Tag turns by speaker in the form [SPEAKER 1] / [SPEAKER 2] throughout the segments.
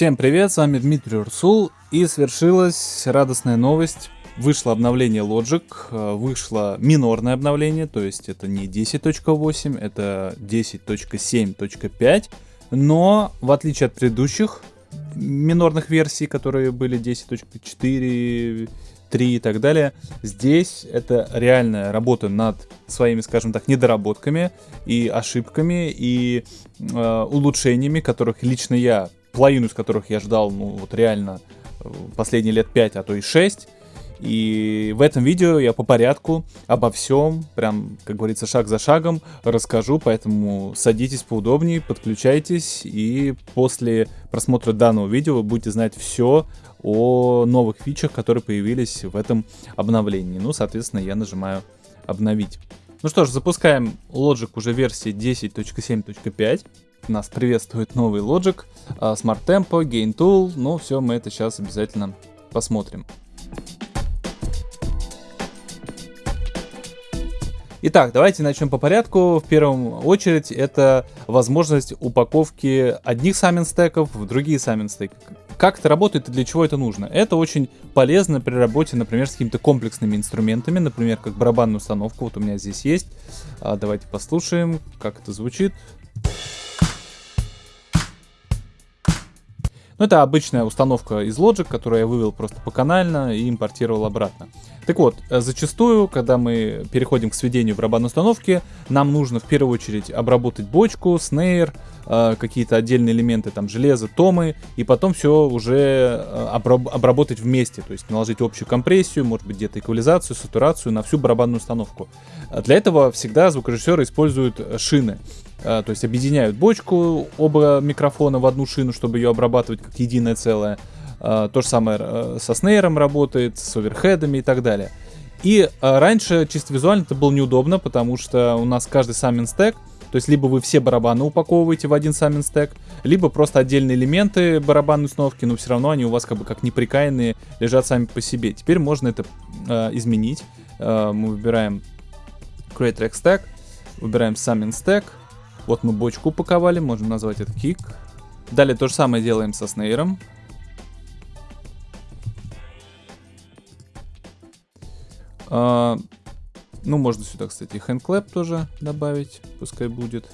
[SPEAKER 1] Всем привет, с вами Дмитрий Урсул, и свершилась радостная новость. Вышло обновление Logic, э, вышло минорное обновление, то есть это не 10.8, это 10.7.5, но в отличие от предыдущих минорных версий, которые были 10.4, 3 и так далее. Здесь это реальная работа над своими, скажем так, недоработками и ошибками и э, улучшениями, которых лично я, половину из которых я ждал, ну вот реально э, последние лет 5, а то и 6. И в этом видео я по порядку обо всем, прям, как говорится, шаг за шагом расскажу, поэтому садитесь поудобнее, подключайтесь, и после просмотра данного видео вы будете знать все о новых фичах, которые появились в этом обновлении. Ну, соответственно, я нажимаю «Обновить». Ну что ж, запускаем Logic уже версии 10.7.5. Нас приветствует новый Logic, а, Smart Tempo, Gain Tool, но все мы это сейчас обязательно посмотрим. Итак, давайте начнем по порядку. В первую очередь это возможность упаковки одних саммин стеков в другие саммин стеки. Как это работает и для чего это нужно? Это очень полезно при работе, например, с какими-то комплексными инструментами, например, как барабанную установку. Вот у меня здесь есть. А, давайте послушаем, как это звучит. Ну, это обычная установка из Logic, которую я вывел просто по канально и импортировал обратно. Так вот, э, зачастую, когда мы переходим к сведению барабанной установки, нам нужно в первую очередь обработать бочку, снейр, э, какие-то отдельные элементы, там, железо, томы, и потом все уже э, обработать вместе, то есть наложить общую компрессию, может быть, где-то эквализацию, сатурацию на всю барабанную установку. Для этого всегда звукорежиссеры используют шины. А, то есть объединяют бочку, оба микрофона в одну шину, чтобы ее обрабатывать как единое целое. А, то же самое э, со снейром работает, с оверхедами и так далее. И раньше чисто визуально это было неудобно, потому что у нас каждый саммин стек, то есть либо вы все барабаны упаковываете в один саммин стек, либо просто отдельные элементы барабанной установки, но все равно они у вас как бы как неприкаянные лежат сами по себе. Теперь можно это э, изменить. Э, мы выбираем Create Track Stack, выбираем Summing Stack, вот мы бочку упаковали, можем назвать это kick. Далее то же самое делаем со snare ом. А, ну, можно сюда, кстати, handclap тоже добавить, пускай будет.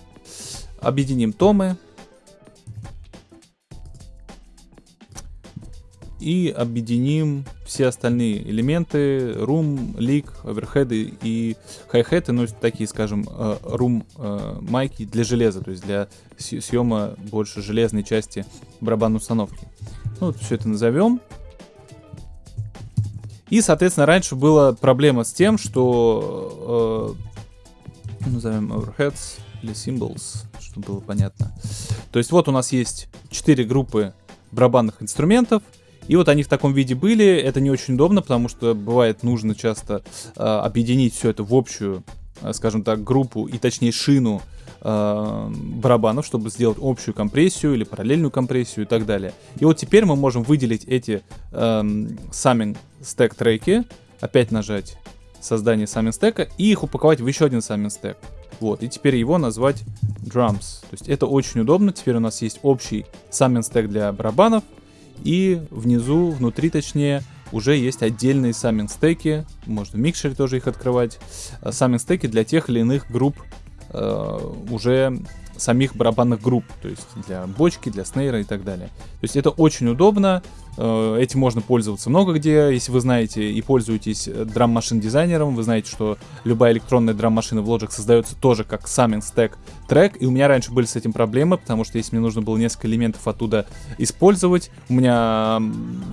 [SPEAKER 1] Объединим томы. и объединим все остальные элементы, room, leak, оверхеды и хай-хеты, ну, такие, скажем, room э, майки для железа, то есть для съема больше железной части барабанной установки. Ну, вот все это назовем. И, соответственно, раньше была проблема с тем, что э, назовем overheads или symbols, чтобы было понятно. То есть вот у нас есть четыре группы барабанных инструментов, и вот они в таком виде были. Это не очень удобно, потому что бывает нужно часто э, объединить все это в общую, э, скажем так, группу и точнее шину э, барабанов, чтобы сделать общую компрессию или параллельную компрессию и так далее. И вот теперь мы можем выделить эти э, summing stack треки, опять нажать создание summing стека и их упаковать в еще один summing стек. Вот, и теперь его назвать drums. То есть это очень удобно. Теперь у нас есть общий summing стек для барабанов, и внизу, внутри точнее, уже есть отдельные самминг стеки, можно в микшере тоже их открывать, самминг стеки для тех или иных групп э, уже самих барабанных групп, то есть для бочки, для снейра и так далее. То есть это очень удобно, э, этим можно пользоваться много где, если вы знаете и пользуетесь драм-машин дизайнером, вы знаете, что любая электронная драм-машина в Logic создается тоже как самминг стек трек, и у меня раньше были с этим проблемы, потому что если мне нужно было несколько элементов оттуда использовать, у меня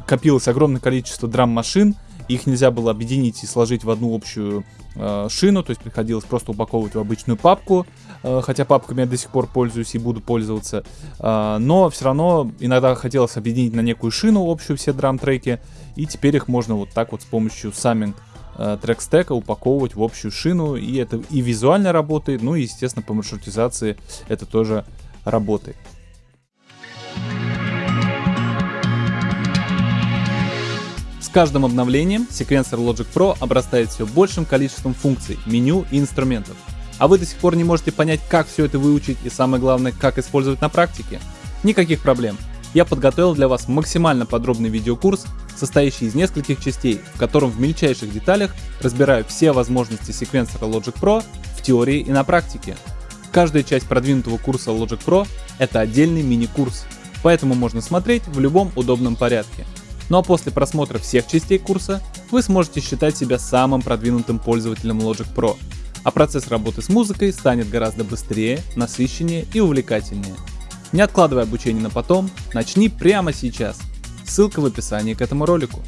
[SPEAKER 1] копилось огромное количество драм-машин, их нельзя было объединить и сложить в одну общую э, шину, то есть приходилось просто упаковывать в обычную папку, э, хотя папками я до сих пор пользуюсь и буду пользоваться, э, но все равно иногда хотелось объединить на некую шину общую все драм-треки, и теперь их можно вот так вот с помощью самминг э, трек-стека упаковывать в общую шину, и это и визуально работает, ну и, естественно, по маршрутизации это тоже работает. Каждым обновлением секвенсор Logic Pro обрастает все большим количеством функций, меню и инструментов. А вы до сих пор не можете понять, как все это выучить и самое главное, как использовать на практике? Никаких проблем. я подготовил для вас максимально подробный видеокурс, состоящий из нескольких частей, в котором в мельчайших деталях разбираю все возможности секвенсора Logic Pro в теории и на практике. Каждая часть продвинутого курса Logic Pro — это отдельный мини-курс, поэтому можно смотреть в любом удобном порядке. Ну а после просмотра всех частей курса вы сможете считать себя самым продвинутым пользователем Logic Pro, а процесс работы с музыкой станет гораздо быстрее, насыщеннее и увлекательнее. Не откладывай обучение на потом, начни прямо сейчас. Ссылка в описании к этому ролику.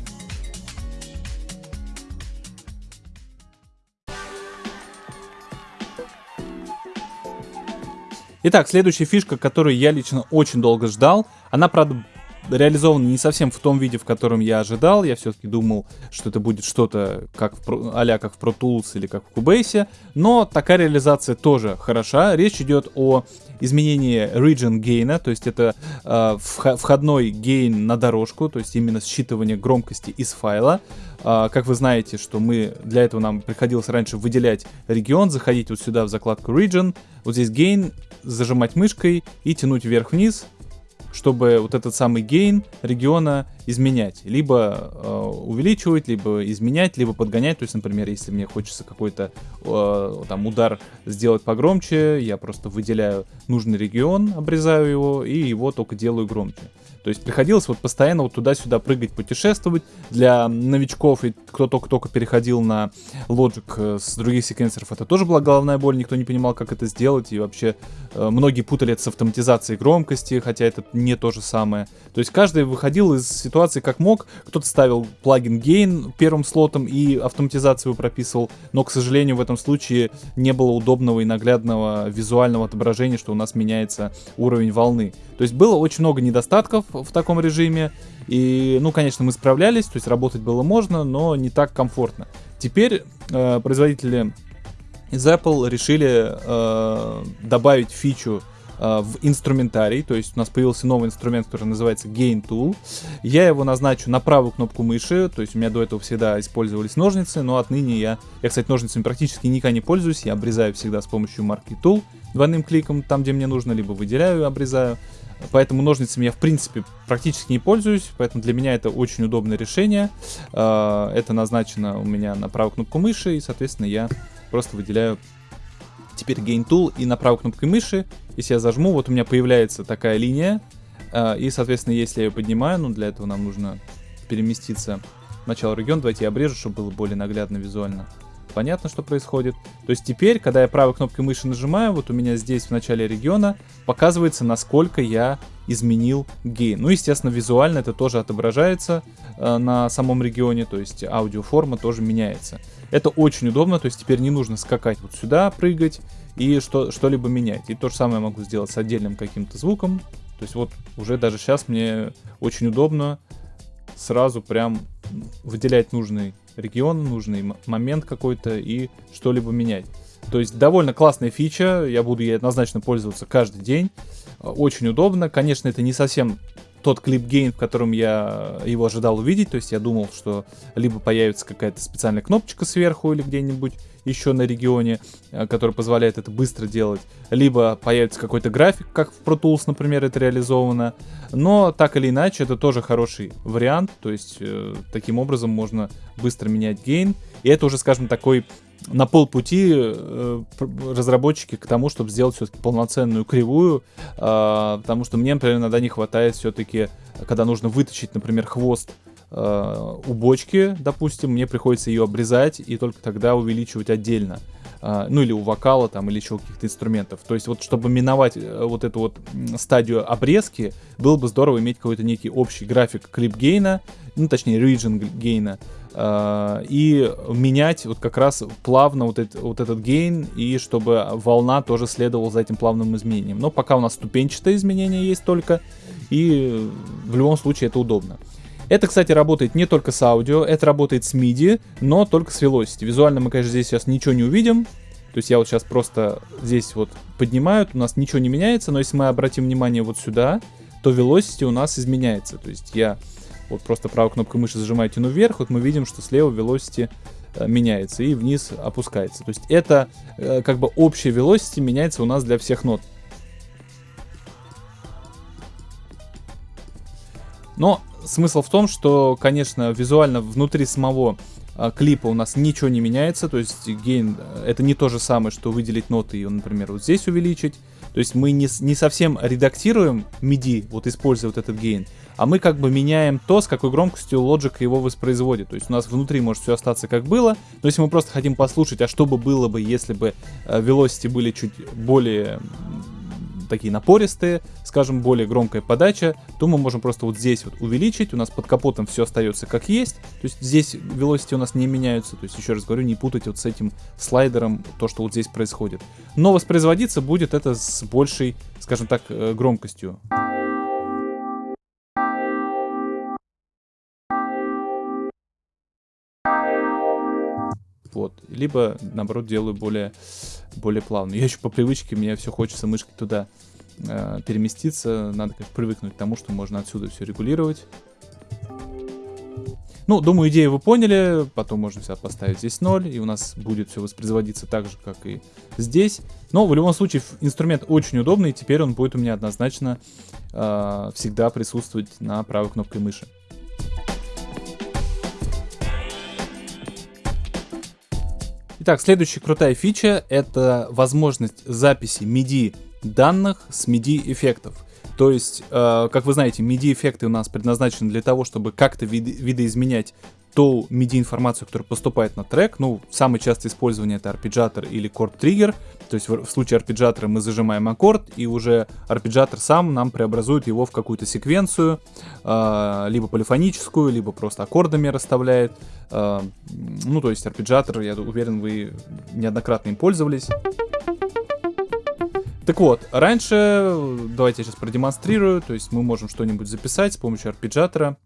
[SPEAKER 1] Итак, следующая фишка, которую я лично очень долго ждал, она, правда, реализован не совсем в том виде, в котором я ожидал. Я все-таки думал, что это будет что-то как а как в Pro Tools или как в Cubase. Но такая реализация тоже хороша. Речь идет о изменении region gain, то есть это э, входной гейн на дорожку, то есть именно считывание громкости из файла. Э, как вы знаете, что мы для этого нам приходилось раньше выделять регион, заходить вот сюда в закладку region, вот здесь gain, зажимать мышкой и тянуть вверх-вниз, чтобы вот этот самый гейн региона изменять. Либо э, увеличивать, либо изменять, либо подгонять. То есть, например, если мне хочется какой-то э, там удар сделать погромче, я просто выделяю нужный регион, обрезаю его и его только делаю громче. То есть приходилось вот постоянно вот туда-сюда прыгать, путешествовать. Для новичков и кто только-только переходил на Logic э, с других секвенсоров, это тоже была головная боль, никто не понимал, как это сделать. И вообще э, многие путали это с автоматизацией громкости, хотя это не то же самое. То есть каждый выходил из ситуации как мог. Кто-то ставил плагин Gain первым слотом и автоматизацию прописывал. Но, к сожалению, в этом случае не было удобного и наглядного визуального отображения, что у нас меняется уровень волны. То есть было очень много недостатков в таком режиме. И, ну, конечно, мы справлялись, то есть работать было можно, но не так комфортно. Теперь э, производители из Apple решили э, добавить фичу э, в инструментарий, то есть у нас появился новый инструмент, который называется Gain Tool. Я его назначу на правую кнопку мыши, то есть у меня до этого всегда использовались ножницы, но отныне я, я, кстати, ножницами практически никогда не пользуюсь, я обрезаю всегда с помощью марки Tool двойным кликом там, где мне нужно, либо выделяю обрезаю. Поэтому ножницами я, в принципе, практически не пользуюсь, поэтому для меня это очень удобное решение. А, это назначено у меня на правую кнопку мыши, и, соответственно, я просто выделяю теперь Gain Tool, и на правой кнопкой мыши, если я зажму, вот у меня появляется такая линия, а, и, соответственно, если я ее поднимаю, ну, для этого нам нужно переместиться в начало региона, давайте я обрежу, чтобы было более наглядно визуально понятно, что происходит. То есть теперь, когда я правой кнопкой мыши нажимаю, вот у меня здесь в начале региона показывается, насколько я изменил гейн. Ну, естественно, визуально это тоже отображается э, на самом регионе, то есть аудиоформа тоже меняется. Это очень удобно, то есть теперь не нужно скакать вот сюда, прыгать и что, что-либо менять. И то же самое могу сделать с отдельным каким-то звуком. То есть вот уже даже сейчас мне очень удобно сразу прям выделять нужный регион, нужный момент какой-то и что-либо менять. То есть довольно классная фича, я буду ей однозначно пользоваться каждый день. Очень удобно. Конечно, это не совсем тот клип-гейн, в котором я его ожидал увидеть. То есть я думал, что либо появится какая-то специальная кнопочка сверху или где-нибудь еще на регионе, э, который позволяет это быстро делать. Либо появится какой-то график, как в Pro Tools, например, это реализовано. Но так или иначе, это тоже хороший вариант. То есть э, таким образом можно быстро менять гейн. И это уже, скажем, такой на полпути э, разработчики к тому, чтобы сделать все-таки полноценную кривую, э, потому что мне, например, иногда не хватает все-таки, когда нужно вытащить, например, хвост э, у бочки, допустим, мне приходится ее обрезать и только тогда увеличивать отдельно. Uh, ну или у вокала там или еще каких-то инструментов. То есть вот чтобы миновать uh, вот эту вот стадию обрезки, было бы здорово иметь какой-то некий общий график клип гейна, ну точнее region гейна, и менять вот как раз плавно вот, это, вот этот гейн, и чтобы волна тоже следовала за этим плавным изменением. Но пока у нас ступенчатое изменение есть только, и в любом случае это удобно. Это, кстати, работает не только с аудио, это работает с MIDI, но только с Velocity. Визуально мы, конечно, здесь сейчас ничего не увидим. То есть я вот сейчас просто здесь вот поднимаю, у нас ничего не меняется, но если мы обратим внимание вот сюда, то Velocity у нас изменяется. То есть я вот просто правой кнопкой мыши зажимаю, тяну вверх, вот мы видим, что слева Velocity э, меняется и вниз опускается. То есть это э, как бы общее Velocity меняется у нас для всех нот. Но смысл в том, что, конечно, визуально внутри самого а, клипа у нас ничего не меняется, то есть гейн э, это не то же самое, что выделить ноты и, например, вот здесь увеличить. То есть мы не, не совсем редактируем MIDI, вот используя вот этот гейн, а мы как бы меняем то, с какой громкостью Logic его воспроизводит. То есть у нас внутри может все остаться как было, но если мы просто хотим послушать, а что бы было бы, если бы э, velocity были чуть более такие напористые, скажем, более громкая подача, то мы можем просто вот здесь вот увеличить, у нас под капотом все остается как есть, то есть здесь velocity у нас не меняются, то есть еще раз говорю, не путать вот с этим слайдером то, что вот здесь происходит. Но воспроизводиться будет это с большей, скажем так, э, громкостью. Вот. Либо, наоборот, делаю более, более плавно. Я еще по привычке, мне все хочется мышкой туда э, переместиться. Надо как привыкнуть к тому, что можно отсюда все регулировать. Ну, думаю, идею вы поняли. Потом можно все поставить здесь 0, и у нас будет все воспроизводиться так же, как и здесь. Но в любом случае инструмент очень удобный, и теперь он будет у меня однозначно э, всегда присутствовать на правой кнопкой мыши. Итак, следующая крутая фича это возможность записи MIDI данных с MIDI эффектов. То есть, э, как вы знаете, MIDI эффекты у нас предназначены для того, чтобы как-то вид видоизменять ту MIDI-информацию, которая поступает на трек. Ну, самое частое использование это арпеджатор или корд-триггер. То есть в, случае арпеджатора мы зажимаем аккорд, и уже арпеджатор сам нам преобразует его в какую-то секвенцию, э, либо полифоническую, либо просто аккордами расставляет. Э, ну, то есть арпеджатор, я уверен, вы неоднократно им пользовались. Так вот, раньше, давайте я сейчас продемонстрирую, то есть мы можем что-нибудь записать с помощью арпеджатора.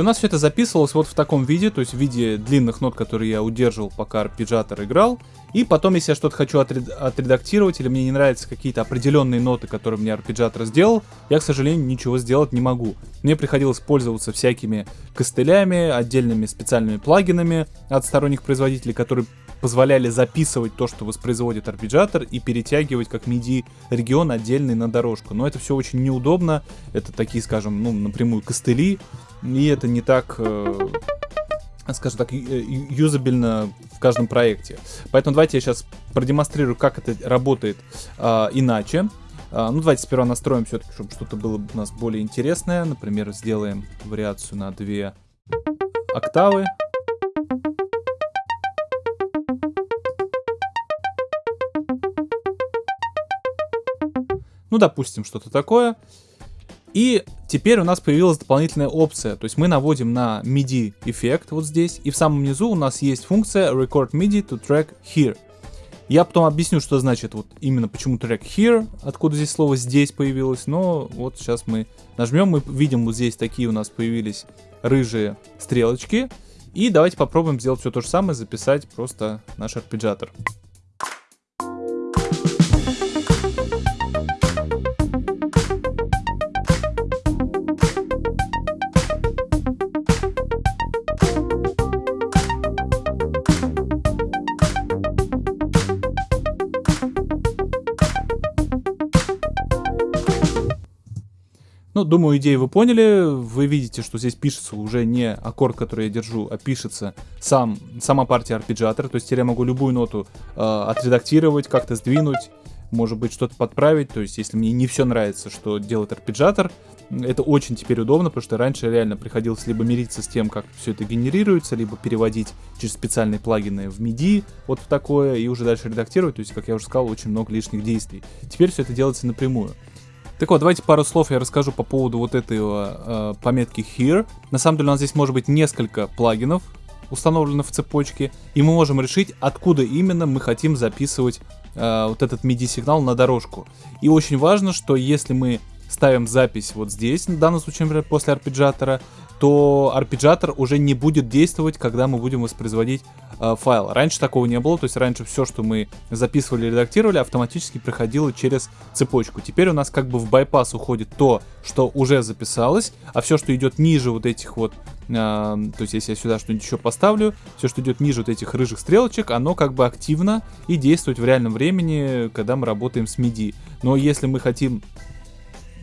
[SPEAKER 1] И у нас все это записывалось вот в таком виде, то есть в виде длинных нот, которые я удерживал, пока арпеджатор играл. И потом, если я что-то хочу отред отредактировать, или мне не нравятся какие-то определенные ноты, которые мне арпеджатор сделал, я, к сожалению, ничего сделать не могу. Мне приходилось пользоваться всякими костылями, отдельными специальными плагинами от сторонних производителей, которые позволяли записывать то, что воспроизводит арпеджатор, и перетягивать как MIDI регион отдельный на дорожку. Но это все очень неудобно. Это такие, скажем, ну, напрямую костыли, и это не так э, скажем так, юзабельно в каждом проекте. Поэтому давайте я сейчас продемонстрирую, как это работает э, иначе. Э, ну, давайте сперва настроим все-таки, чтобы что-то было у нас более интересное. Например, сделаем вариацию на две октавы. Ну, допустим, что-то такое. И теперь у нас появилась дополнительная опция, то есть мы наводим на MIDI эффект вот здесь, и в самом низу у нас есть функция Record MIDI to track here. Я потом объясню, что значит вот именно почему track here, откуда здесь слово здесь появилось, но вот сейчас мы нажмем, мы видим вот здесь такие у нас появились рыжие стрелочки, и давайте попробуем сделать все то же самое, записать просто наш арпеджатор. Ну, думаю, идею вы поняли. Вы видите, что здесь пишется уже не аккорд, который я держу, а пишется сам, сама партия арпеджатора. То есть теперь я могу любую ноту э, отредактировать, как-то сдвинуть, может быть, что-то подправить. То есть если мне не все нравится, что делает арпеджатор, это очень теперь удобно, потому что раньше реально приходилось либо мириться с тем, как все это генерируется, либо переводить через специальные плагины в MIDI, вот в такое, и уже дальше редактировать. То есть, как я уже сказал, очень много лишних действий. Теперь все это делается напрямую. Так вот, давайте пару слов я расскажу по поводу вот этой э, пометки Here. На самом деле у нас здесь может быть несколько плагинов, установленных в цепочке, и мы можем решить, откуда именно мы хотим записывать э, вот этот MIDI-сигнал на дорожку. И очень важно, что если мы ставим запись вот здесь, в данном случае, например, после арпеджатора, то арпеджиатор уже не будет действовать, когда мы будем воспроизводить э, файл. Раньше такого не было, то есть раньше все, что мы записывали и редактировали, автоматически проходило через цепочку. Теперь у нас как бы в байпас уходит то, что уже записалось, а все, что идет ниже вот этих вот, э, то есть если я сюда что-нибудь еще поставлю, все, что идет ниже вот этих рыжих стрелочек, оно как бы активно и действует в реальном времени, когда мы работаем с MIDI. Но если мы хотим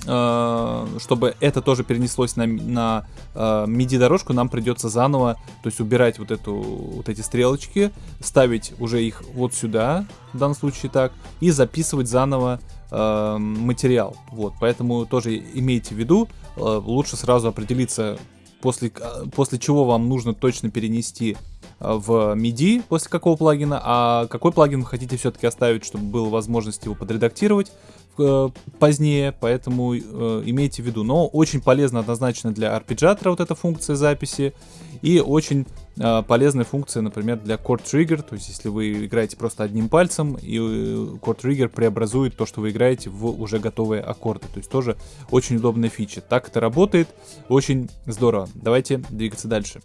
[SPEAKER 1] чтобы это тоже перенеслось на, на э, MIDI-дорожку, нам придется заново, то есть убирать вот, эту, вот эти стрелочки, ставить уже их вот сюда, в данном случае так, и записывать заново э, материал. Вот, поэтому тоже имейте в виду, э, лучше сразу определиться, после, после чего вам нужно точно перенести э, в MIDI после какого плагина, а какой плагин вы хотите все-таки оставить, чтобы была возможность его подредактировать, э, позднее, поэтому э, имейте в виду. Но очень полезно однозначно для арпеджиатора вот эта функция записи. И очень э, полезная функция, например, для Chord Trigger. То есть, если вы играете просто одним пальцем, и Chord Trigger преобразует то, что вы играете, в уже готовые аккорды. То есть, тоже очень удобная фича. Так это работает. Очень здорово. Давайте двигаться дальше.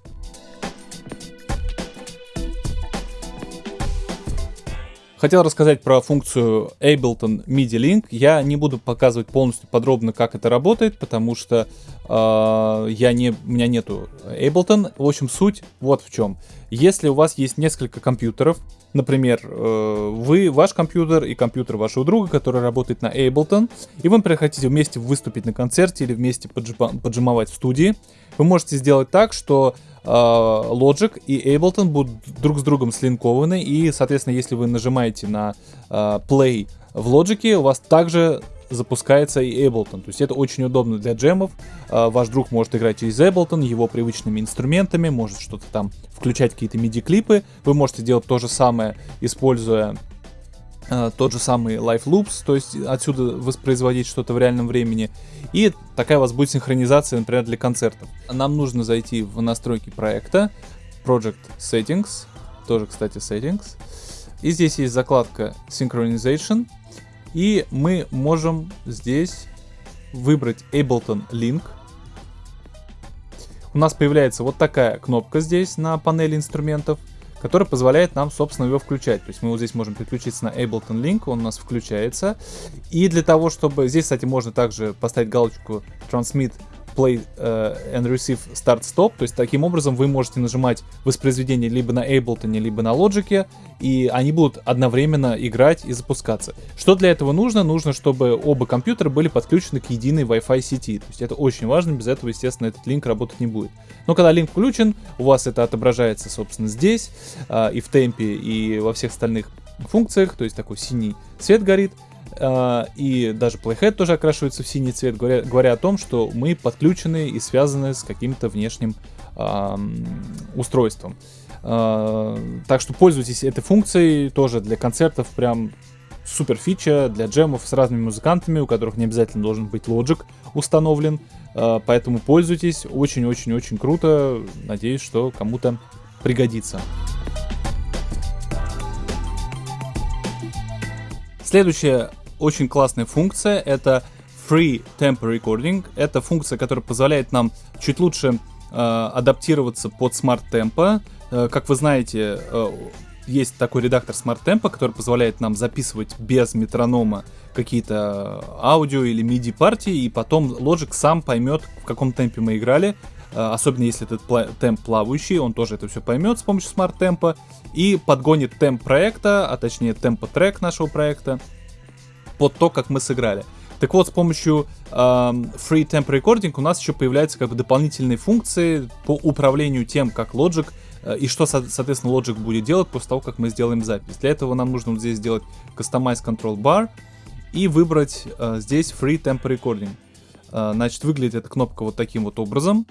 [SPEAKER 1] Хотел рассказать про функцию Ableton MIDI Link. Я не буду показывать полностью подробно, как это работает, потому что э, я не, у меня нету Ableton. В общем, суть вот в чем. Если у вас есть несколько компьютеров, например, э, вы, ваш компьютер и компьютер вашего друга, который работает на Ableton, и вы, например, хотите вместе выступить на концерте или вместе поджимовать в студии, вы можете сделать так, что э, Logic и Ableton будут друг с другом слинкованы, и, соответственно, если вы нажимаете на э, Play в Logic, у вас также запускается и Ableton. То есть это очень удобно для джемов. Э, ваш друг может играть через Ableton, его привычными инструментами, может что-то там включать какие-то MIDI-клипы. Вы можете делать то же самое, используя Э, тот же самый Live Loops, то есть отсюда воспроизводить что-то в реальном времени. И такая у вас будет синхронизация, например, для концертов. Нам нужно зайти в настройки проекта, Project Settings, тоже, кстати, Settings. И здесь есть закладка Synchronization. И мы можем здесь выбрать Ableton Link. У нас появляется вот такая кнопка здесь на панели инструментов который позволяет нам, собственно, его включать. То есть мы вот здесь можем переключиться на Ableton Link, он у нас включается. И для того, чтобы... Здесь, кстати, можно также поставить галочку Transmit Play uh, and Receive Start Stop. То есть таким образом вы можете нажимать воспроизведение либо на Ableton, либо на Logic, и они будут одновременно играть и запускаться. Что для этого нужно? Нужно, чтобы оба компьютера были подключены к единой Wi-Fi сети. То есть это очень важно, без этого, естественно, этот линк работать не будет. Но когда линк включен, у вас это отображается, собственно, здесь, uh, и в темпе, и во всех остальных функциях, то есть такой синий свет горит, и даже Playhead тоже окрашивается в синий цвет, говоря, говоря о том, что мы подключены и связаны с каким-то внешним устройством. Uh, так что пользуйтесь этой функцией тоже для концертов, прям супер фича для джемов с разными музыкантами, у которых не обязательно должен быть Logic установлен. Поэтому пользуйтесь, очень-очень-очень круто. Надеюсь, что кому-то пригодится. Следующая очень классная функция. Это Free Tempo Recording. Это функция, которая позволяет нам чуть лучше э, адаптироваться под Smart Tempo. Э, как вы знаете, э, есть такой редактор Smart Tempo, который позволяет нам записывать без метронома какие-то аудио или MIDI партии, и потом Logic сам поймет, в каком темпе мы играли, э, особенно если этот пла- темп плавающий, он тоже это все поймет с помощью Smart Tempo и подгонит темп проекта, а точнее темпо трек нашего проекта, под то, как мы сыграли. Так вот, с помощью э, Free Temp Recording у нас еще появляются как бы дополнительные функции по управлению тем, как Logic э, и что, соответственно, Logic будет делать после того, как мы сделаем запись. Для этого нам нужно вот здесь сделать Customize Control Bar и выбрать э, здесь Free Temp Recording. Э, значит, выглядит эта кнопка вот таким вот образом.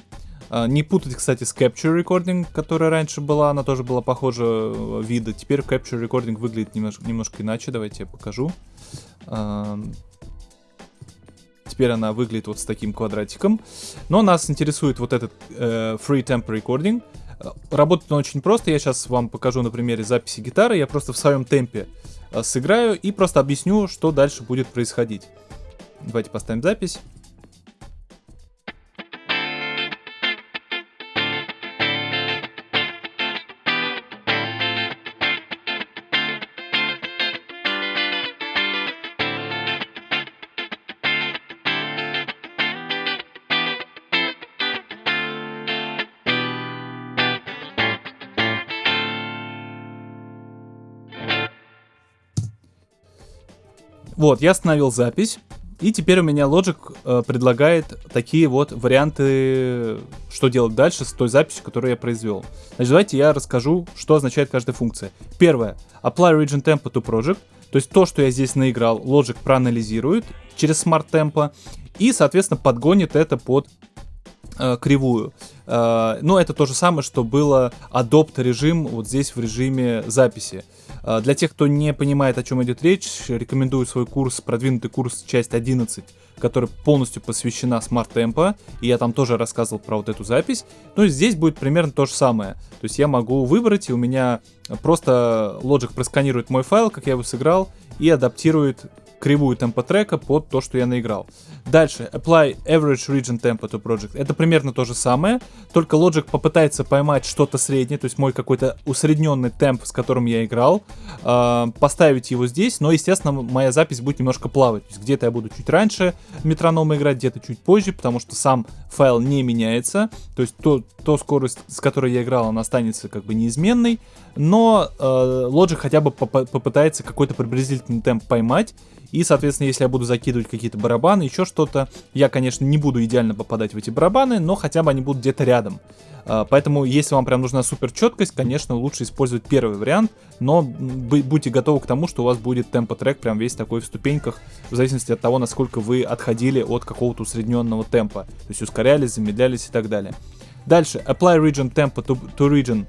[SPEAKER 1] Э, не путать, кстати, с Capture Recording, которая раньше была, она тоже была похожа э, вида. Теперь Capture Recording выглядит немножко, немножко иначе, давайте я покажу. Теперь она выглядит вот с таким квадратиком. Но нас интересует вот этот э, Free Temp Recording. Работает он очень просто. Я сейчас вам покажу на примере записи гитары. Я просто в своем темпе э, сыграю и просто объясню, что дальше будет происходить. Давайте поставим запись. Вот, я остановил запись. И теперь у меня Logic э, предлагает такие вот варианты, что делать дальше с той записью, которую я произвел. Значит, давайте я расскажу, что означает каждая функция. Первое. Apply region tempo to project. То есть то, что я здесь наиграл, Logic проанализирует через Smart Tempo и, соответственно, подгонит это под э, кривую. Э, но это то же самое, что было adopt режим вот здесь в режиме записи. Э, для тех, кто не понимает, о чем идет речь, рекомендую свой курс, продвинутый курс, часть 11, который полностью посвящена Smart Tempo, и я там тоже рассказывал про вот эту запись. Ну и здесь будет примерно то же самое. То есть я могу выбрать, и у меня просто Logic просканирует мой файл, как я его сыграл, и адаптирует кривую темпа трека под то, что я наиграл. Дальше, apply average region tempo to project. Это примерно то же самое, только Logic попытается поймать что-то среднее, то есть мой какой-то усредненный темп, с которым я играл, э, поставить его здесь, но, естественно, моя запись будет немножко плавать. То есть где-то я буду чуть раньше метронома играть, где-то чуть позже, потому что сам файл не меняется. То есть то, то скорость, с которой я играл, она останется как бы неизменной, но э, Logic хотя бы поп попытается какой-то приблизительный темп поймать, и, соответственно, если я буду закидывать какие-то барабаны, еще что-то, я, конечно, не буду идеально попадать в эти барабаны, но хотя бы они будут где-то рядом. А, поэтому, если вам прям нужна супер четкость, конечно, лучше использовать первый вариант, но будьте готовы к тому, что у вас будет темпо-трек прям весь такой в ступеньках, в зависимости от того, насколько вы отходили от какого-то усредненного темпа. То есть ускорялись, замедлялись и так далее. Дальше, apply region tempo to, to region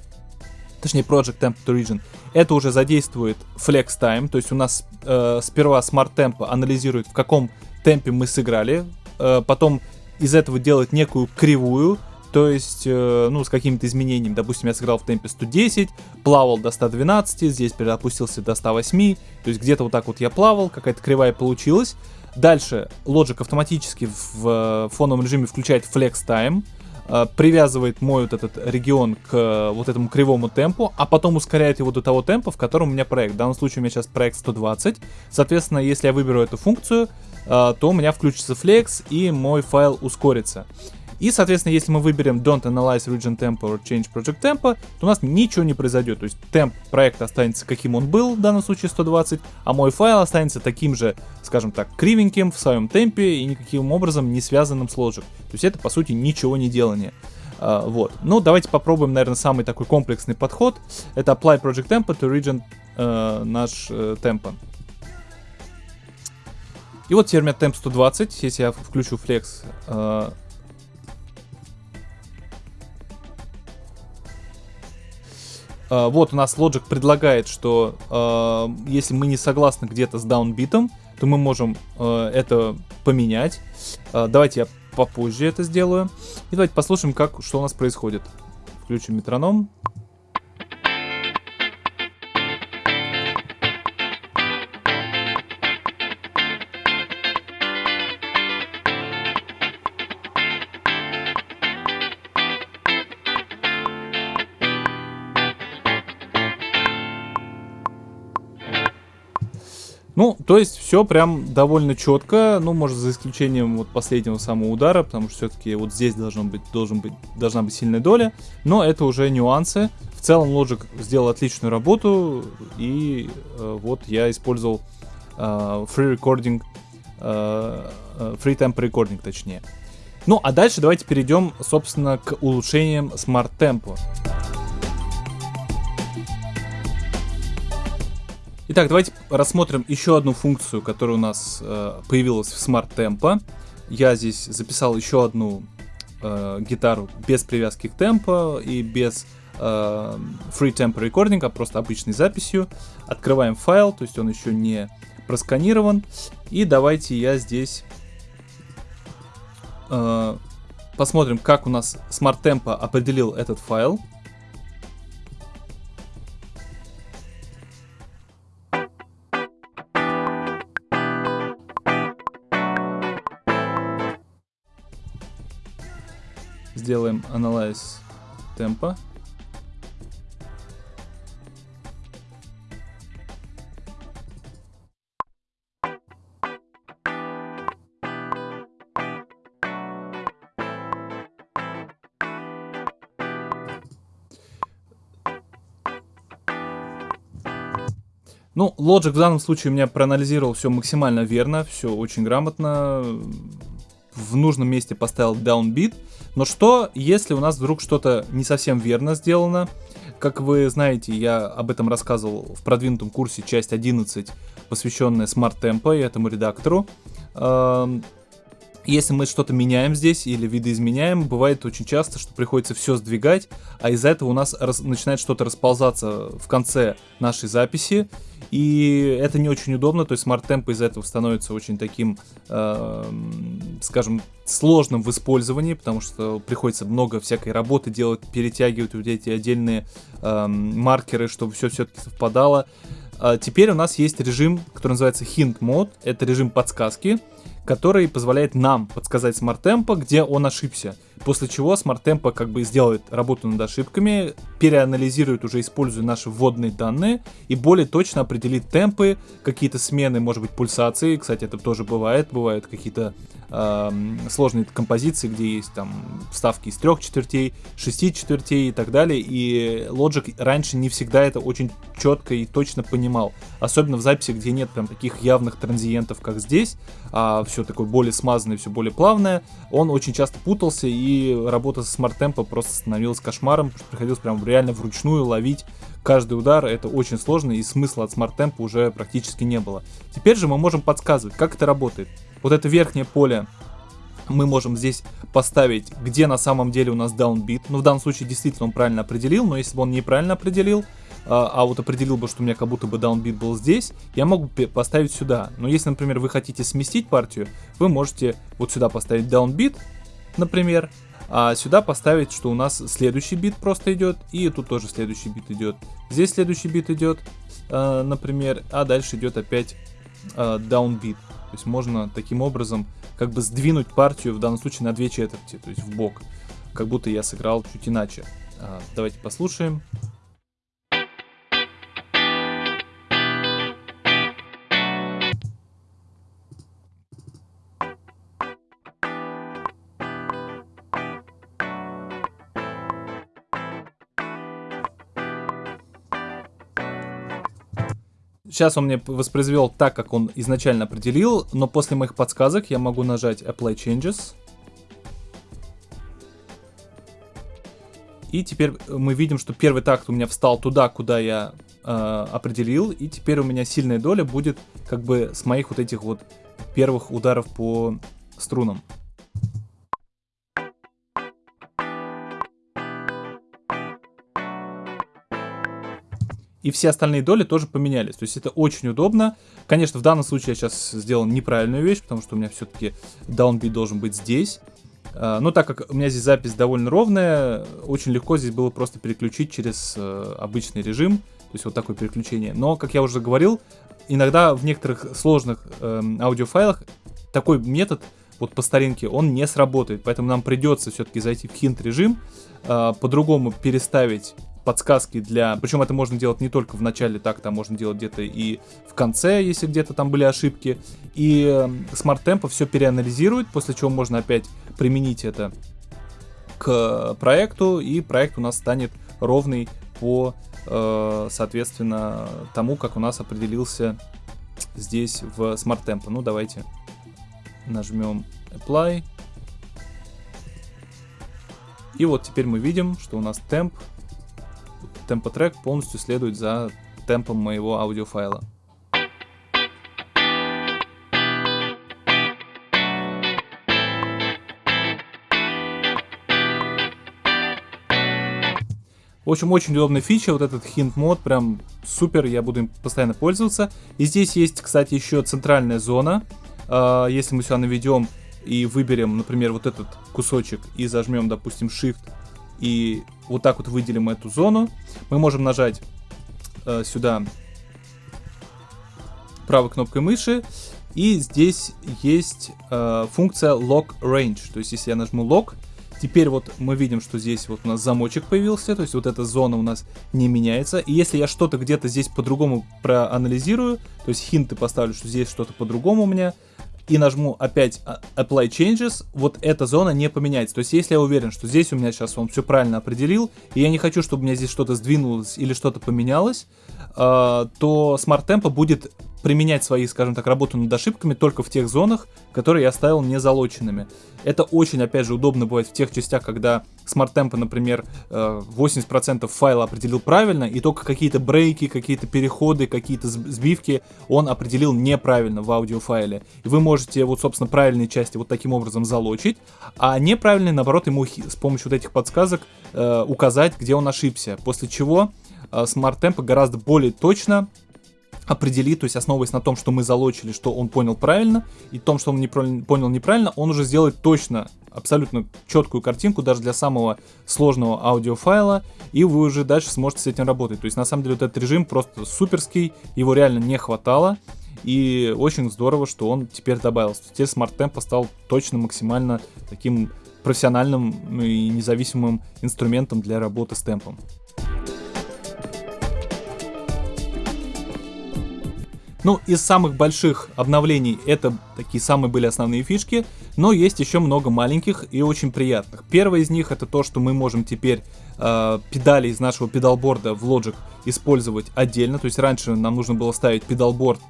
[SPEAKER 1] точнее Project Temp to Region, это уже задействует Flex Time, то есть у нас э, сперва Smart Tempo анализирует, в каком темпе мы сыграли, э, потом из этого делает некую кривую, то есть, э, ну, с какими-то изменениями. Допустим, я сыграл в темпе 110, плавал до 112, здесь переопустился до 108, то есть где-то вот так вот я плавал, какая-то кривая получилась. Дальше Logic автоматически в э, фоновом режиме включает Flex Time, привязывает мой вот этот регион к э, вот этому кривому темпу, а потом ускоряет его до того темпа, в котором у меня проект. В данном случае у меня сейчас проект 120. Соответственно, если я выберу эту функцию, э, то у меня включится flex и мой файл ускорится. И, соответственно, если мы выберем Don't Analyze Region Tempo or Change Project Tempo, то у нас ничего не произойдет. То есть темп проекта останется каким он был, в данном случае 120, а мой файл останется таким же, скажем так, кривеньким в своем темпе и никаким образом не связанным с Logic. То есть это, по сути, ничего не делание. Uh, вот. Ну, давайте попробуем, наверное, самый такой комплексный подход. Это Apply Project Tempo to Region uh, наш uh, темпо. И вот теперь у меня темп 120. Если я включу Flex, uh, вот у нас Logic предлагает, что uh, если мы не согласны где-то с даунбитом, то мы можем uh, это поменять. Давайте я попозже это сделаю. И давайте послушаем, как, что у нас происходит. Включим метроном. Ну, то есть все прям довольно четко, ну, может, за исключением вот последнего самого удара, потому что все-таки вот здесь должен быть, должен быть, должна быть сильная доля, но это уже нюансы. В целом Logic сделал отличную работу, и э, вот я использовал э, free recording, э, э free tempo recording точнее. Ну, а дальше давайте перейдем, собственно, к улучшениям Smart Tempo. Итак, давайте рассмотрим еще одну функцию, которая у нас э, появилась в Smart Tempo. Я здесь записал еще одну э, гитару без привязки к темпу и без э, Free Tempo Recording, а просто обычной записью. Открываем файл, то есть он еще не просканирован. И давайте я здесь э, посмотрим, как у нас Smart Tempo определил этот файл. Сделаем Analyze темпа. Ну, Logic в данном случае у меня проанализировал все максимально верно, все очень грамотно. В нужном месте поставил downbeat. Но что, если у нас вдруг что-то не совсем верно сделано? Как вы знаете, я об этом рассказывал в продвинутом курсе часть 11, посвященная Smart Tempo и этому редактору. Если мы что-то меняем здесь или видоизменяем, бывает очень часто, что приходится все сдвигать, а из-за этого у нас раз, начинает что-то расползаться в конце нашей записи, и это не очень удобно, то есть Tempo из-за этого становится очень таким, э, скажем, сложным в использовании, потому что приходится много всякой работы делать, перетягивать вот эти отдельные э, маркеры, чтобы все все-таки совпадало. А теперь у нас есть режим, который называется Hint Mode, это режим подсказки, который позволяет нам подсказать Tempo, где он ошибся. После чего Smart Tempo как бы сделает работу над ошибками, переанализирует уже используя наши вводные данные и более точно определит темпы, какие-то смены, может быть, пульсации. Кстати, это тоже бывает. Бывают какие-то э, сложные композиции, где есть там вставки из трех четвертей, шести четвертей и так далее. И Logic раньше не всегда это очень четко и точно понимал. Особенно в записи, где нет прям таких явных транзиентов, как здесь, а все такое более смазанное, все более плавное. Он очень часто путался и работа с Smart Tempo просто становилась кошмаром, приходилось прям реально вручную ловить каждый удар, это очень сложно, и смысла от Smart Tempo уже практически не было. Теперь же мы можем подсказывать, как это работает. Вот это верхнее поле мы можем здесь поставить, где на самом деле у нас downbeat. Ну, в данном случае действительно он правильно определил, но если бы он неправильно определил, а, а вот определил бы, что у меня как будто бы downbeat был здесь, я могу поставить сюда. Но если, например, вы хотите сместить партию, вы можете вот сюда поставить downbeat, например, а сюда поставить, что у нас следующий бит просто идет, и тут тоже следующий бит идет. Здесь следующий бит идет, э, например, а дальше идет опять э, downbeat. То есть можно таким образом как бы сдвинуть партию в данном случае на две четверти, то есть в бок, как будто я сыграл чуть иначе. Э, давайте послушаем. Сейчас он мне воспроизвел так, как он изначально определил, но после моих подсказок я могу нажать Apply Changes. И теперь мы видим, что первый такт у меня встал туда, куда я э, определил. И теперь у меня сильная доля будет как бы с моих вот этих вот первых ударов по струнам. И все остальные доли тоже поменялись. То есть это очень удобно. Конечно, в данном случае я сейчас сделал неправильную вещь, потому что у меня все-таки downbeat должен быть здесь. А, но так как у меня здесь запись довольно ровная, очень легко здесь было просто переключить через э, обычный режим, то есть вот такое переключение. Но, как я уже говорил, иногда в некоторых сложных э, аудиофайлах такой метод вот по старинке, он не сработает, поэтому нам придется все-таки зайти в хинт режим, э, по-другому переставить подсказки для... Причем это можно делать не только в начале такта, а можно делать где-то и в конце, если где-то там были ошибки. И Smart Tempo все переанализирует, после чего можно опять применить это к проекту, и проект у нас станет ровный по, э, соответственно, тому, как у нас определился здесь в Smart Tempo. Ну, давайте нажмем Apply. И вот теперь мы видим, что у нас темп темпотрек полностью следует за темпом моего аудиофайла. В общем, очень удобная фича, вот этот hint мод, прям супер, я буду им постоянно пользоваться. И здесь есть, кстати, еще центральная зона. А, если мы сюда наведем и выберем, например, вот этот кусочек и зажмем, допустим, Shift и вот так вот выделим эту зону. Мы можем нажать э, сюда правой кнопкой мыши. И здесь есть э, функция Lock Range. То есть, если я нажму Lock, теперь вот мы видим, что здесь вот у нас замочек появился. То есть, вот эта зона у нас не меняется. И если я что-то где-то здесь по-другому проанализирую, то есть хинты поставлю, что здесь что-то по-другому у меня, и нажму опять а, Apply Changes, вот эта зона не поменяется. То есть, если я уверен, что здесь у меня сейчас он все правильно определил, и я не хочу, чтобы у меня здесь что-то сдвинулось или что-то поменялось, э, то Smart Tempo будет применять свои, скажем так, работу над ошибками только в тех зонах, которые я оставил не залоченными. Это очень, опять же, удобно бывает в тех частях, когда Smart Tempo, например, 80% э, файла определил правильно, и только какие-то брейки, какие-то переходы, какие-то сбивки он определил неправильно в аудиофайле. И вы можете вот, собственно, правильные части вот таким образом залочить, а неправильные, наоборот, ему с помощью вот этих подсказок э, указать, где он ошибся. После чего э, Smart Tempo гораздо более точно определит, то есть основываясь на том, что мы залочили, что он понял правильно, и том, что он не понял неправильно, он уже сделает точно, абсолютно четкую картинку даже для самого сложного аудиофайла, и вы уже дальше сможете с этим работать. То есть на самом деле вот этот режим просто суперский, его реально не хватало, и очень здорово, что он теперь добавился. Теперь Smart Tempo стал точно максимально таким профессиональным и независимым инструментом для работы с темпом. Ну, из самых больших обновлений это такие самые были основные фишки, но есть еще много маленьких и очень приятных. Первое из них это то, что мы можем теперь э, педали из нашего педалборда в Logic использовать отдельно. То есть раньше нам нужно было ставить педалборд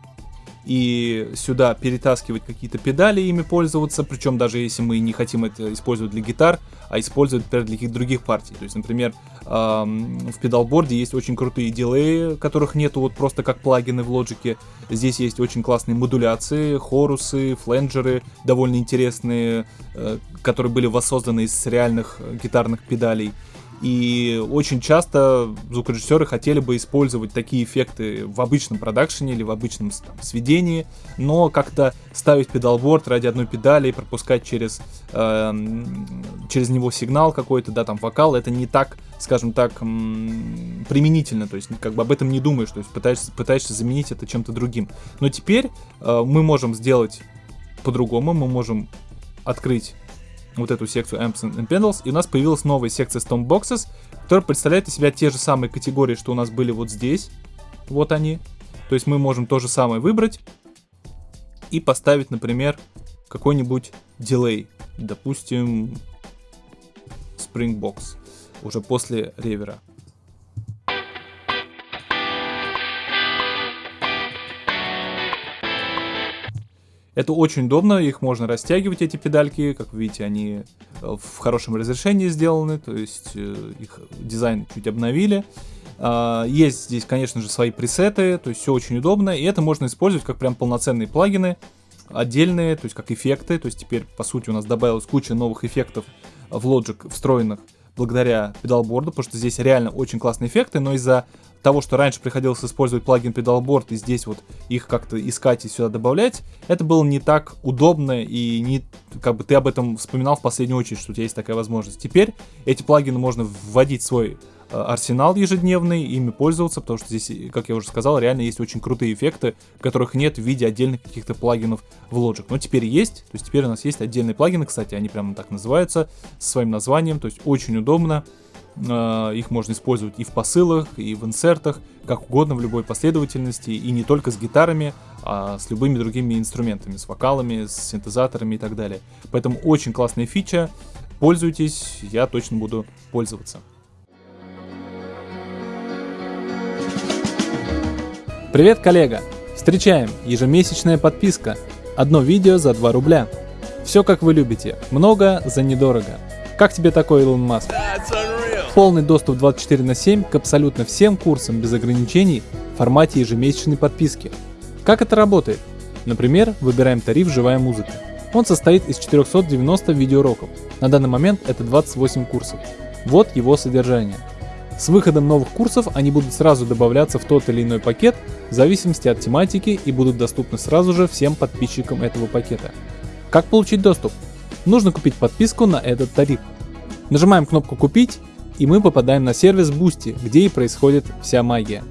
[SPEAKER 1] и сюда перетаскивать какие-то педали, ими пользоваться, причем даже если мы не хотим это использовать для гитар, а использовать, например, для каких-то других партий. То есть, например, в педалборде есть очень крутые дилеи, которых нету вот просто как плагины в лоджике. Здесь есть очень классные модуляции, хорусы, фленджеры, довольно интересные, э, которые были воссозданы из реальных гитарных педалей. И очень часто звукорежиссеры хотели бы использовать такие эффекты в обычном продакшене или в обычном там, сведении, но как-то ставить педалборд ради одной педали и пропускать через, э, через него сигнал какой-то, да, там вокал, это не так, скажем так, применительно, то есть как бы об этом не думаешь, то есть пытаешься, пытаешься заменить это чем-то другим. Но теперь э, мы можем сделать по-другому, мы можем открыть вот эту секцию Amps and Pedals, и у нас появилась новая секция Stompboxes, которая представляет из себя те же самые категории, что у нас были вот здесь. Вот они. То есть мы можем то же самое выбрать и поставить, например, какой-нибудь дилей. Допустим, Springbox. Уже после ревера. Это очень удобно, их можно растягивать, эти педальки, как видите, они э, в хорошем разрешении сделаны, то есть э, их дизайн чуть обновили. А, есть здесь, конечно же, свои пресеты, то есть все очень удобно, и это можно использовать как прям полноценные плагины, отдельные, то есть как эффекты, то есть теперь, по сути, у нас добавилась куча новых эффектов в Logic встроенных благодаря педалборду, потому что здесь реально очень классные эффекты, но из-за того, что раньше приходилось использовать плагин Pedalboard и здесь вот их как-то искать и сюда добавлять, это было не так удобно и не, как бы ты об этом вспоминал в последнюю очередь, что у тебя есть такая возможность. Теперь эти плагины можно вводить в свой арсенал ежедневный, ими пользоваться, потому что здесь, как я уже сказал, реально есть очень крутые эффекты, которых нет в виде отдельных каких-то плагинов в Logic. Но теперь есть, то есть теперь у нас есть отдельные плагины, кстати, они прямо так называются, со своим названием, то есть очень удобно. Э, их можно использовать и в посылах, и в инсертах, как угодно, в любой последовательности, и не только с гитарами, а с любыми другими инструментами, с вокалами, с синтезаторами и так далее. Поэтому очень классная фича, пользуйтесь, я точно буду пользоваться. Привет, коллега! Встречаем! Ежемесячная подписка. Одно видео за 2 рубля. Все как вы любите. Много за недорого. Как тебе такой, Илон Маск? Полный доступ 24 на 7 к абсолютно всем курсам без ограничений в формате ежемесячной подписки. Как это работает? Например, выбираем тариф «Живая музыка». Он состоит из 490 видеоуроков. На данный момент это 28 курсов. Вот его содержание. С выходом новых курсов они будут сразу добавляться в тот или иной пакет в зависимости от тематики и будут доступны сразу же всем подписчикам этого пакета. Как получить доступ? Нужно купить подписку на этот тариф. Нажимаем кнопку «Купить» и мы попадаем на сервис Boosty, где и происходит вся магия.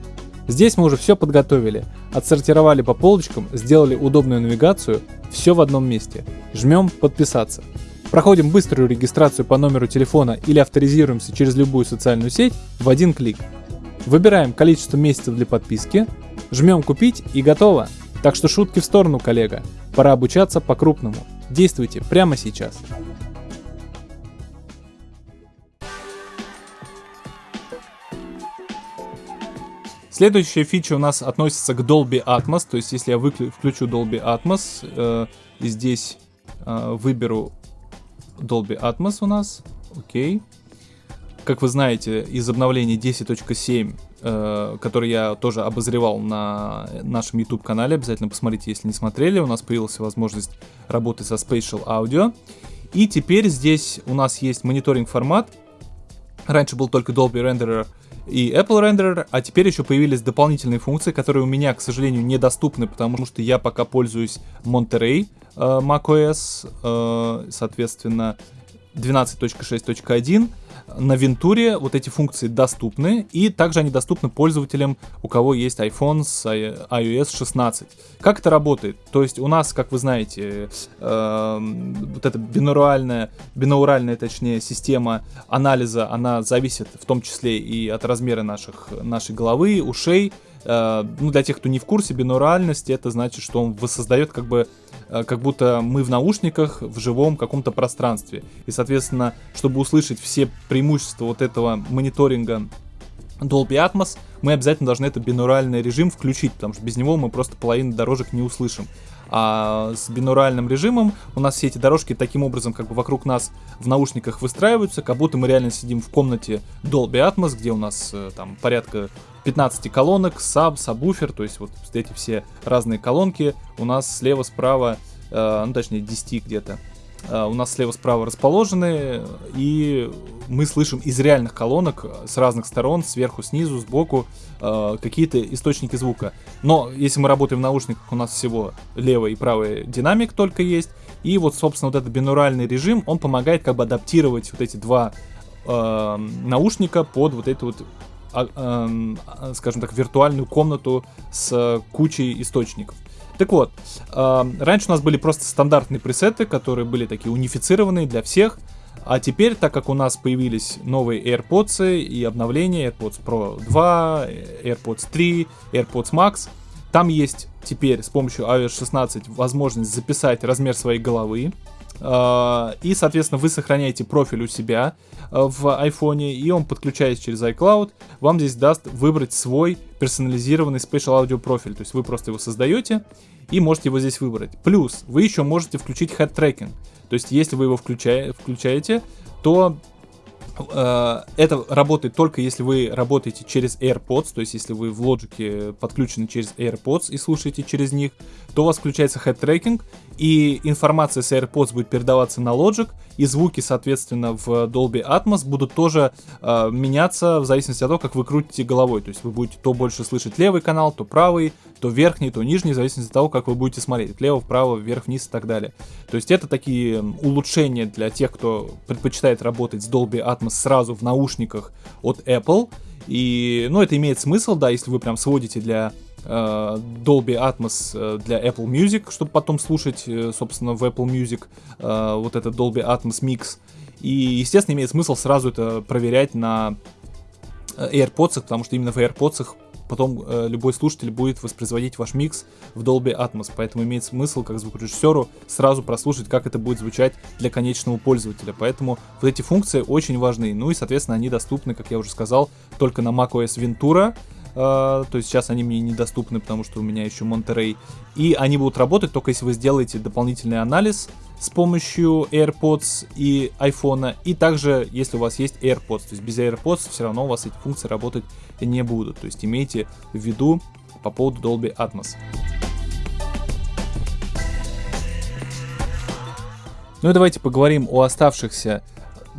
[SPEAKER 1] Здесь мы уже все подготовили, отсортировали по полочкам, сделали удобную навигацию, все в одном месте. Жмем «Подписаться». Проходим быструю регистрацию по номеру телефона или авторизируемся через любую социальную сеть в один клик. Выбираем количество месяцев для подписки, жмем «Купить» и готово. Так что шутки в сторону, коллега. Пора обучаться по-крупному. Действуйте прямо сейчас. Следующая фича у нас относится к Dolby Atmos, то есть если я включу Dolby Atmos э, и здесь э, выберу Dolby Atmos у нас, окей. Как вы знаете, из обновления 10.7, э, который я тоже обозревал на нашем YouTube канале, обязательно посмотрите, если не смотрели, у нас появилась возможность работы со Spatial Audio. И теперь здесь у нас есть мониторинг формат. Раньше был только Dolby Renderer и Apple Renderer, а теперь еще появились дополнительные функции, которые у меня, к сожалению, недоступны, потому что я пока пользуюсь Monterey э, macOS, э, соответственно, 12.6.1 на Вентуре вот эти функции доступны, и также они доступны пользователям, у кого есть iPhone с iOS 16. Как это работает? То есть у нас, как вы знаете, э, вот эта бинуральная, бинауральная, точнее, система анализа, она зависит в том числе и от размера наших, нашей головы, ушей, Э, ну, для тех, кто не в курсе, бинуральность, это значит, что он воссоздает как бы, как будто мы в наушниках в живом каком-то пространстве. И, соответственно, чтобы услышать все преимущества вот этого мониторинга Dolby Atmos, мы обязательно должны этот бинуральный режим включить, потому что без него мы просто половину дорожек не услышим. А с бинуральным режимом. У нас все эти дорожки таким образом как бы вокруг нас в наушниках выстраиваются, как будто мы реально сидим в комнате Dolby Atmos, где у нас э, там порядка 15 колонок, саб, сабвуфер, то есть вот эти все разные колонки. У нас слева, справа, э, ну точнее 10 где-то у нас слева-справа расположены, и мы слышим из реальных колонок с разных сторон, сверху, снизу, сбоку, э, какие-то источники звука. Но если мы работаем в наушниках, у нас всего левый и правый динамик только есть, и вот, собственно, вот этот бинуральный режим, он помогает как бы адаптировать вот эти два э, наушника под вот эту вот а, э, скажем так, виртуальную комнату с кучей источников. Так вот, э, раньше у нас были просто стандартные пресеты, которые были такие унифицированные для всех. А теперь, так как у нас появились новые AirPods и обновления, AirPods Pro 2, AirPods 3, AirPods Max, там есть теперь с помощью iOS 16 возможность записать размер своей головы, и, соответственно, вы сохраняете профиль у себя а, в iPhone, и он, подключаясь через iCloud, вам здесь даст выбрать свой персонализированный Spatial Audio профиль. То есть вы просто его создаете и можете его здесь выбрать. Плюс вы еще можете включить head tracking. То есть если вы его включаете, включаете то Э, это работает только если вы работаете через AirPods, то есть если вы в Logic подключены через AirPods и слушаете через них, то у вас включается head tracking, и информация с AirPods будет передаваться на Logic, и звуки, соответственно, в Dolby Atmos будут тоже э, меняться в зависимости от того, как вы крутите головой. То есть вы будете то больше слышать левый канал, то правый, то верхний, то нижний, в зависимости от того, как вы будете смотреть. Влево, вправо, вверх, вниз и так далее. То есть это такие улучшения для тех, кто предпочитает работать с Dolby Atmos сразу в наушниках от Apple. И, ну, это имеет смысл, да, если вы прям сводите для Dolby Atmos э, для Apple Music, чтобы потом слушать, э, собственно, в Apple Music э, вот этот Dolby Atmos Mix. И, естественно, имеет смысл сразу это проверять на э, AirPods, потому что именно в AirPods потом э, любой слушатель будет воспроизводить ваш микс в Dolby Atmos, поэтому имеет смысл как звукорежиссеру сразу прослушать, как это будет звучать для конечного пользователя. Поэтому вот эти функции очень важны. Ну и, соответственно, они доступны, как я уже сказал, только на macOS Ventura, то есть сейчас они мне недоступны, потому что у меня еще Monterey. И они будут работать только если вы сделаете дополнительный анализ с помощью AirPods и iPhone. И также, если у вас есть AirPods. То есть без AirPods все равно у вас эти функции работать не будут. То есть имейте в виду по поводу Dolby Atmos. Ну и давайте поговорим о оставшихся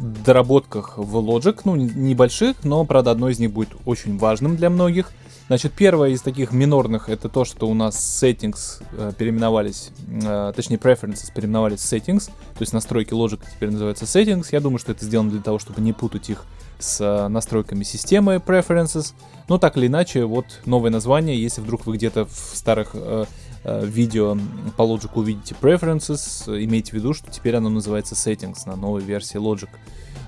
[SPEAKER 1] доработках в Logic, ну, небольших, но, правда, одно из них будет очень важным для многих. Значит, первое из таких минорных это то, что у нас settings э, переименовались, э, точнее preferences переименовались в settings, то есть настройки Logic теперь называются settings. Я думаю, что это сделано для того, чтобы не путать их с э, настройками системы preferences. Но так или иначе, вот новое название, если вдруг вы где-то в старых э, э, видео по Logic увидите preferences, имейте в виду, что теперь оно называется settings на новой версии Logic.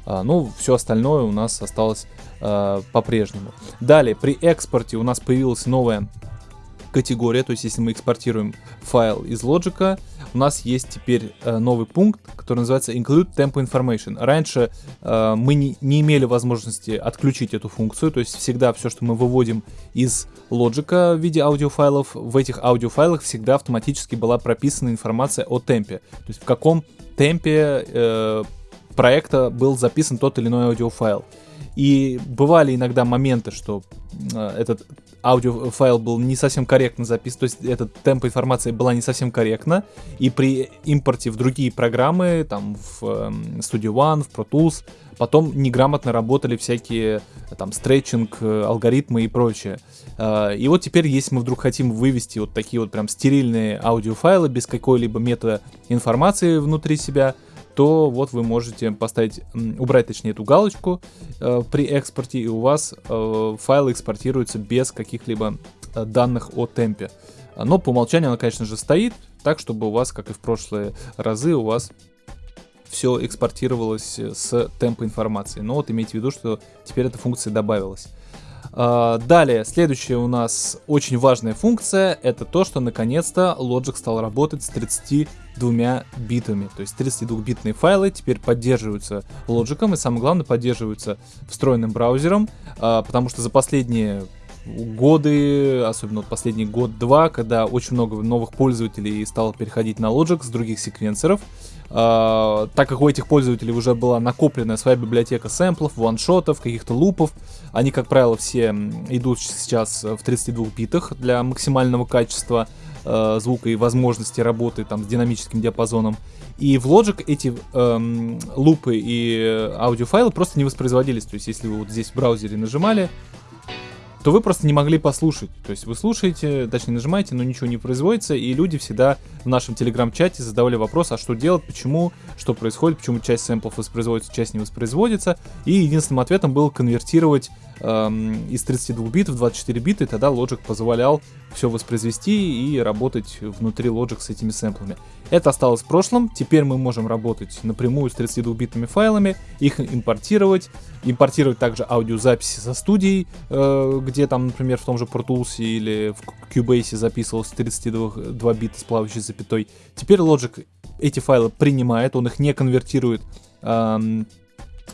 [SPEAKER 1] А, ну, все остальное у нас осталось а, по-прежнему. Далее, при экспорте у нас появилась новая категория, то есть если мы экспортируем файл из Logic, у нас есть теперь э, новый пункт, который называется Include Tempo Information. Раньше э, мы не, не имели возможности отключить эту функцию, то есть всегда все, что мы выводим из Logic в виде аудиофайлов, в этих аудиофайлах всегда автоматически была прописана информация о темпе, то есть в каком темпе э, проекта был записан тот или иной аудиофайл. И бывали иногда моменты, что э, этот аудиофайл был не совсем корректно записан, то есть этот темп информации была не совсем корректна, и при импорте в другие программы, там в э, Studio One, в Pro Tools, потом неграмотно работали всякие там стретчинг, э, алгоритмы и прочее. Э, и вот теперь, если мы вдруг хотим вывести вот такие вот прям стерильные аудиофайлы без какой-либо мета информации внутри себя, то вот вы можете поставить, убрать точнее эту галочку э, при экспорте, и у вас э, файлы экспортируются без каких-либо э, данных о темпе. Но по умолчанию она, конечно же, стоит, так, чтобы у вас, как и в прошлые разы, у вас все экспортировалось с темпа информации. Но вот имейте в виду, что теперь эта функция добавилась. А, далее, следующая у нас очень важная функция, это то, что наконец-то Logic стал работать с 32 битами. То есть 32-битные файлы теперь поддерживаются Logic, и самое главное, поддерживаются встроенным браузером, а, потому что за последние годы, особенно вот последний год-два, когда очень много новых пользователей стало переходить на Logic с других секвенсоров, Uh, так как у этих пользователей уже была накоплена своя библиотека сэмплов, ваншотов, каких-то лупов, они, как правило, все идут сейчас в 32 битах для максимального качества uh, звука и возможности работы там с динамическим диапазоном. И в Logic эти эм, лупы и аудиофайлы просто не воспроизводились. То есть, если вы вот здесь в браузере нажимали, то вы просто не могли послушать. То есть вы слушаете, точнее нажимаете, но ничего не производится, и люди всегда в нашем телеграм-чате задавали вопрос, а что делать, почему, что происходит, почему часть сэмплов воспроизводится, часть не воспроизводится. И единственным ответом было конвертировать эм, из 32 бит в 24 бита, и тогда Logic позволял все воспроизвести и работать внутри Logic с этими сэмплами. Это осталось в прошлом, теперь мы можем работать напрямую с 32-битными файлами, их импортировать, импортировать также аудиозаписи со студией, э, где там, например, в том же Pro или в Cubase записывалось 32 бита с плавающей запятой. Теперь Logic эти файлы принимает, он их не конвертирует эм,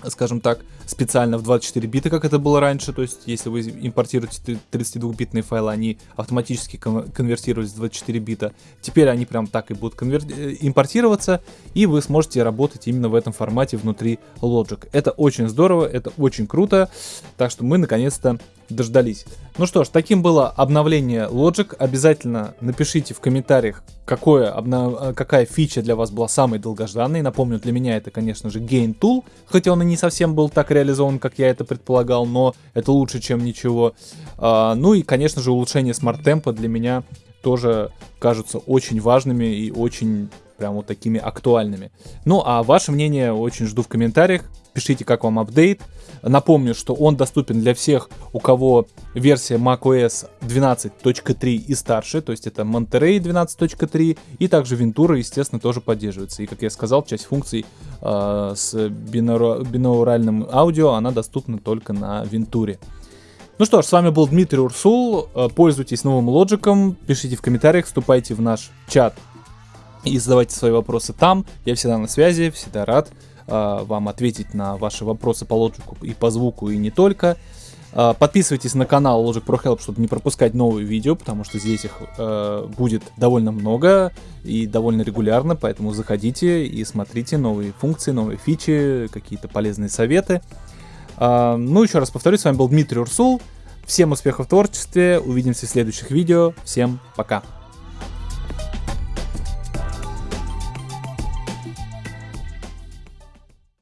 [SPEAKER 1] скажем так, специально в 24 бита, как это было раньше. То есть, если вы импортируете 32-битные файлы, они автоматически конвертировались в 24 бита. Теперь они прям так и будут конвер... Э, импортироваться, и вы сможете работать именно в этом формате внутри Logic. Это очень здорово, это очень круто. Так что мы наконец-то дождались. Ну что ж, таким было обновление Logic. Обязательно напишите в комментариях, какое обнов... какая фича для вас была самой долгожданной. Напомню, для меня это, конечно же, Gain Tool, хотя он и не совсем был так реализован, как я это предполагал, но это лучше, чем ничего. А, ну и, конечно же, улучшение смарт-темпа для меня тоже кажутся очень важными и очень прям вот такими актуальными. Ну а ваше мнение очень жду в комментариях. Пишите, как вам апдейт. Напомню, что он доступен для всех, у кого версия macOS 12.3 и старше, то есть это Monterey 12.3, и также Ventura, естественно, тоже поддерживается. И, как я сказал, часть функций э, с бинаура бинауральным аудио, она доступна только на Ventura. Ну что ж, с вами был Дмитрий Урсул. Э, пользуйтесь новым лоджиком, пишите в комментариях, вступайте в наш чат и задавайте свои вопросы там. Я всегда на связи, всегда рад вам ответить на ваши вопросы по лоджику и по звуку, и не только. Э, подписывайтесь на канал Logic Pro Help, чтобы не пропускать новые видео, потому что здесь их э, будет довольно много и довольно регулярно, поэтому заходите и смотрите новые функции, новые фичи, какие-то полезные советы. Э, ну, еще раз повторюсь, с вами был Дмитрий Урсул. Всем успехов в творчестве, увидимся в следующих видео, всем пока!